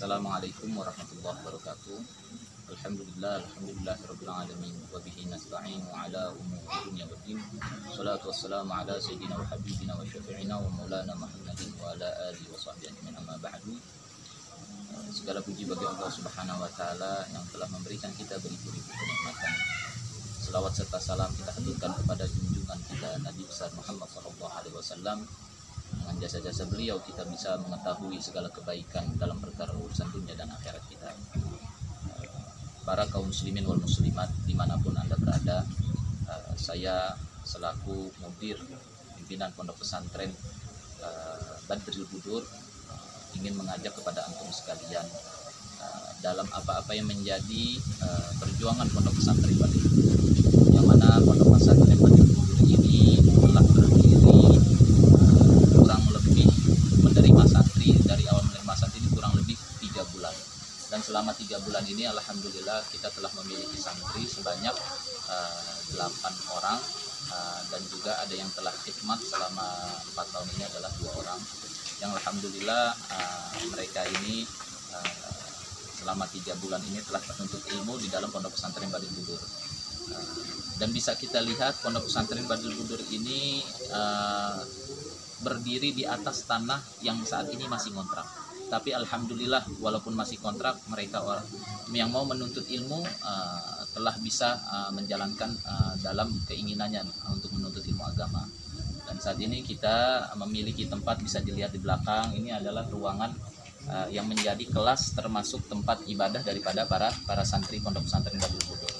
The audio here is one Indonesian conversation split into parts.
Assalamualaikum warahmatullahi wabarakatuh. Alhamdulillah, alhamdulillah rabbil alamin wa bihi nasta'in ala umuri dunya waddin. Salatu wassalamu ala sayyidina wa habibina wa syafi'ina wa maulana Muhammadin wa ala alihi wa sahbihi ajma'in amma ba'du. Segala puji bagi Allah Subhanahu wa taala yang telah memberikan kita beribu-ribu kenikmatan. Selawat serta salam kita haturkan kepada junjungan kita Nabi besar Muhammad sallallahu alaihi wasallam jasa-jasa beliau kita bisa mengetahui segala kebaikan dalam perkara urusan dunia dan akhirat kita. Para kaum muslimin wal muslimat di mana pun anda berada eh, saya selaku mudir pimpinan pondok pesantren eh, Badril Budur eh, ingin mengajak kepada antum sekalian dalam apa-apa yang menjadi perjuangan pondok pesantren Badril yang mana pondok pesantren Badril Budur ini telah berdiri kurang lebih menerima santri dari awal menerima santri ini kurang lebih tiga bulan dan selama tiga bulan ini alhamdulillah kita telah memiliki santri sebanyak delapan uh, orang uh, dan juga ada yang telah khidmat selama empat tahun ini adalah dua orang yang alhamdulillah uh, mereka ini uh, selama tiga bulan ini telah menuntut ilmu di dalam pondok pesantren Badil Budur uh, dan bisa kita lihat pondok pesantren Badil Budur ini uh, berdiri di atas tanah yang saat ini masih ngontrak. Tapi alhamdulillah walaupun masih kontrak mereka yang mau menuntut ilmu uh, telah bisa uh, menjalankan uh, dalam keinginannya untuk menuntut ilmu agama. Dan saat ini kita memiliki tempat bisa dilihat di belakang ini adalah ruangan uh, yang menjadi kelas termasuk tempat ibadah daripada para para santri pondok pesantren Badul Budur.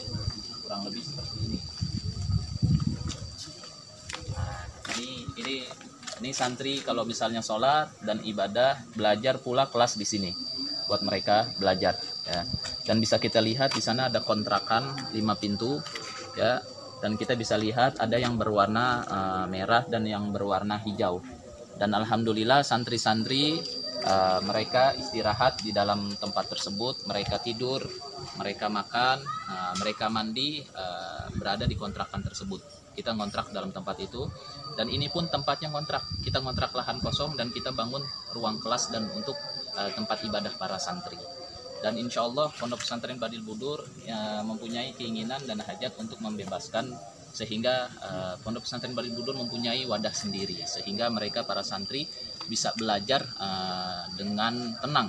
Kurang lebih seperti ini. Nah, ini ini ini santri kalau misalnya sholat dan ibadah belajar pula kelas di sini buat mereka belajar ya. Dan bisa kita lihat di sana ada kontrakan lima pintu ya. Dan kita bisa lihat ada yang berwarna uh, merah dan yang berwarna hijau. Dan alhamdulillah santri-santri uh, mereka istirahat di dalam tempat tersebut. Mereka tidur mereka makan uh, mereka mandi uh, berada di kontrakan tersebut. Kita ngontrak dalam tempat itu. Dan ini pun tempatnya ngontrak. Kita ngontrak lahan kosong dan kita bangun ruang kelas dan untuk uh, tempat ibadah para santri dan insya Allah pondok pesantren Badil Budur ya, mempunyai keinginan dan hajat untuk membebaskan sehingga uh, pondok pesantren Badil Budur mempunyai wadah sendiri sehingga mereka para santri bisa belajar uh, dengan tenang.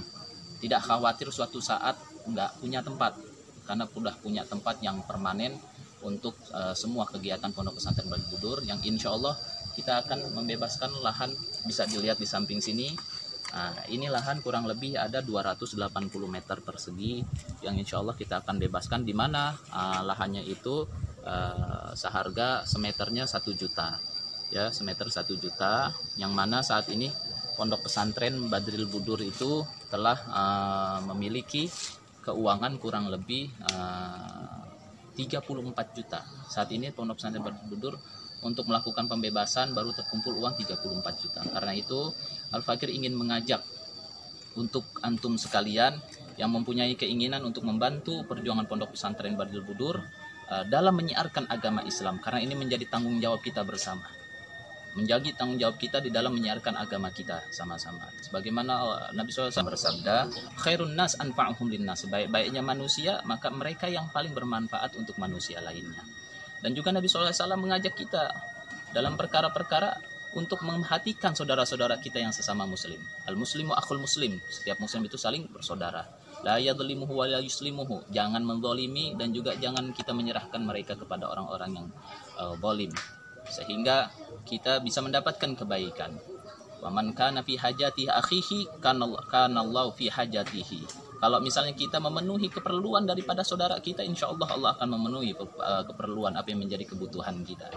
Tidak khawatir suatu saat nggak punya tempat karena sudah punya tempat yang permanen untuk uh, semua kegiatan Pondok Pesantren Bali Budur yang insya Allah kita akan membebaskan lahan bisa dilihat di samping sini nah, ini lahan kurang lebih ada 280 meter persegi yang insya Allah kita akan bebaskan di mana uh, lahannya itu uh, seharga semeternya satu juta ya semeter satu juta yang mana saat ini Pondok Pesantren Badril Budur itu telah uh, memiliki keuangan kurang lebih uh, 34 juta. Saat ini Pondok Pesantren Budur untuk melakukan pembebasan baru terkumpul uang 34 juta. Karena itu Al-Fakir ingin mengajak untuk antum sekalian yang mempunyai keinginan untuk membantu perjuangan Pondok Pesantren Badil Budur uh, dalam menyiarkan agama Islam karena ini menjadi tanggung jawab kita bersama menjadi tanggung jawab kita di dalam menyiarkan agama kita sama-sama. Sebagaimana eh, Nabi SAW bersabda, khairun nas anfa'uhum linnas. Sebaik-baiknya manusia, maka mereka yang paling bermanfaat untuk manusia lainnya. Dan juga Nabi SAW mengajak kita dalam perkara-perkara untuk memperhatikan saudara-saudara kita yang sesama muslim. Al-muslimu akhul muslim. Setiap muslim itu saling bersaudara. La yadlimuhu wa la yuslimuhu. Jangan mendolimi dan juga jangan kita menyerahkan mereka kepada orang-orang yang uh, zalim sehingga kita bisa mendapatkan kebaikan. Waman kana fi hajatihi akhihi kana Allah fi hajatihi. Kalau misalnya kita memenuhi keperluan daripada saudara kita, insya Allah Allah akan memenuhi uh, keperluan apa yang menjadi kebutuhan kita.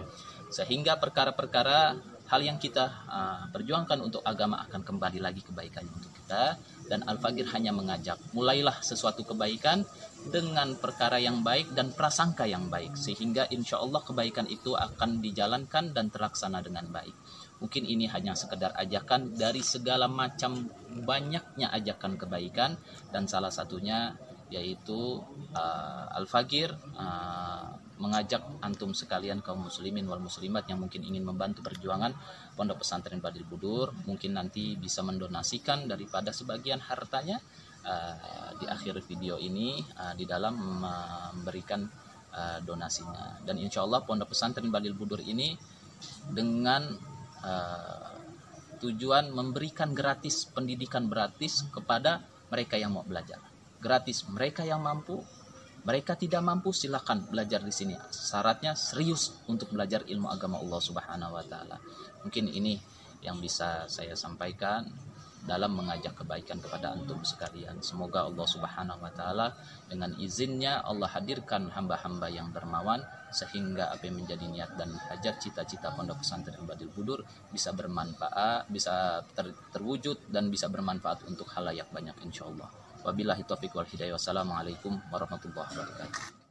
Sehingga perkara-perkara hal yang kita uh, perjuangkan untuk agama akan kembali lagi kebaikannya untuk kita. Dan Al-Fagir hanya mengajak, mulailah sesuatu kebaikan dengan perkara yang baik dan prasangka yang baik sehingga insya Allah kebaikan itu akan dijalankan dan terlaksana dengan baik mungkin ini hanya sekedar ajakan dari segala macam banyaknya ajakan kebaikan dan salah satunya yaitu uh, Al-Fagir uh, mengajak antum sekalian kaum muslimin wal muslimat yang mungkin ingin membantu perjuangan Pondok Pesantren Badil Budur mungkin nanti bisa mendonasikan daripada sebagian hartanya uh, di akhir video ini uh, di dalam memberikan uh, donasinya. Dan insya Allah Pondok Pesantren Balil Budur ini dengan uh, tujuan memberikan gratis pendidikan gratis kepada mereka yang mau belajar. Gratis mereka yang mampu mereka tidak mampu silakan belajar di sini syaratnya serius untuk belajar ilmu agama Allah Subhanahu wa taala mungkin ini yang bisa saya sampaikan dalam mengajak kebaikan kepada antum sekalian. Semoga Allah Subhanahu wa taala dengan izinnya Allah hadirkan hamba-hamba yang dermawan sehingga apa yang menjadi niat dan hajat cita-cita Pondok Pesantren Badil Budur bisa bermanfaat, bisa ter, terwujud dan bisa bermanfaat untuk halayak banyak insyaallah. Wabillahi taufiq wal hidayah. Wassalamualaikum warahmatullahi wabarakatuh.